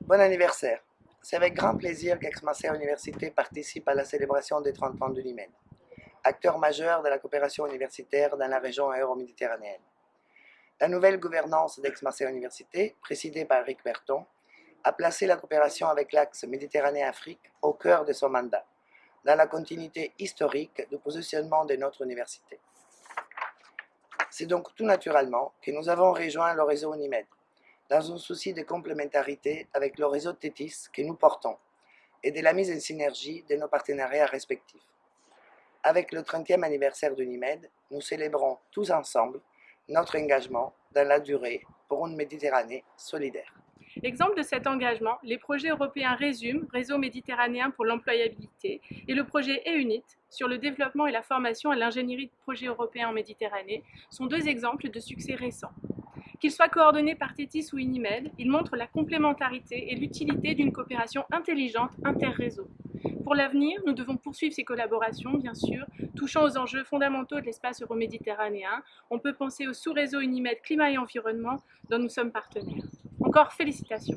Bon anniversaire. C'est avec grand plaisir qu'Aix-Marseille Université participe à la célébration des 30 ans de l'Unimed, acteur majeur de la coopération universitaire dans la région euro-méditerranéenne. La nouvelle gouvernance d'Aix-Marseille Université, présidée par Eric Berton, a placé la coopération avec l'axe Méditerranée-Afrique au cœur de son mandat, dans la continuité historique du positionnement de notre université. C'est donc tout naturellement que nous avons rejoint le réseau Unimed, dans un souci de complémentarité avec le réseau TETIS que nous portons et de la mise en synergie de nos partenariats respectifs. Avec le 30e anniversaire de NIMED, nous célébrons tous ensemble notre engagement dans la durée pour une Méditerranée solidaire. Exemple de cet engagement, les projets européens RESUM, Réseau méditerranéen pour l'employabilité, et le projet EUNIT sur le développement et la formation à l'ingénierie de projets européens en Méditerranée sont deux exemples de succès récents. Qu'il soit coordonné par TETIS ou Unimed, il montre la complémentarité et l'utilité d'une coopération intelligente inter-réseau. Pour l'avenir, nous devons poursuivre ces collaborations, bien sûr, touchant aux enjeux fondamentaux de l'espace euroméditerranéen. On peut penser au sous-réseau Unimed Climat et Environnement dont nous sommes partenaires. Encore félicitations